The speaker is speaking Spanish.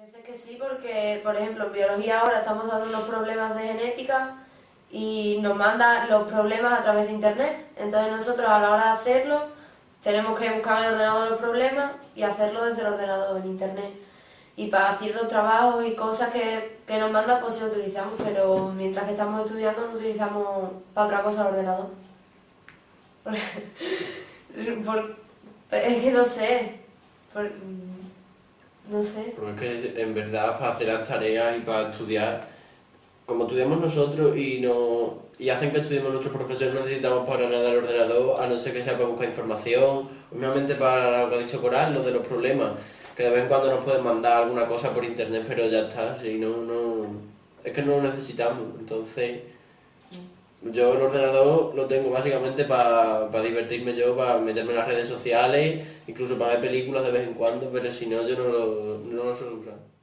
Hay veces que sí, porque, por ejemplo, en biología ahora estamos dando unos problemas de genética y nos manda los problemas a través de internet. Entonces nosotros a la hora de hacerlo tenemos que buscar en el ordenador los problemas y hacerlo desde el ordenador en internet. Y para ciertos trabajos y cosas que, que nos mandan, pues sí lo utilizamos, pero mientras que estamos estudiando no utilizamos para otra cosa el ordenador. Es que no sé. No sé. Porque es que en verdad para hacer las tareas y para estudiar, como estudiamos nosotros y no y hacen que estudiemos nuestros profesores, no necesitamos para nada el ordenador, a no ser que sea para buscar información, obviamente para lo que ha dicho Coral, lo de los problemas, que de vez en cuando nos pueden mandar alguna cosa por internet, pero ya está, si no, no, es que no lo necesitamos, entonces yo el ordenador lo tengo básicamente para divertirme yo, para meterme en las redes sociales, incluso para ver películas de vez en cuando, pero si no yo no lo, no lo suelo usar.